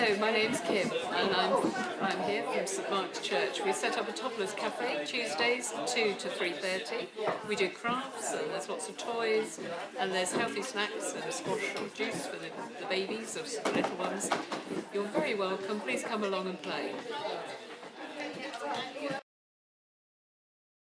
Hello, my name's Kim and I'm, I'm here from St Mark's Church. We set up a Toddlers Cafe Tuesdays 2 to 3.30. We do crafts and there's lots of toys and there's healthy snacks and squash or juice for the, the babies or the little ones. You're very welcome. Please come along and play.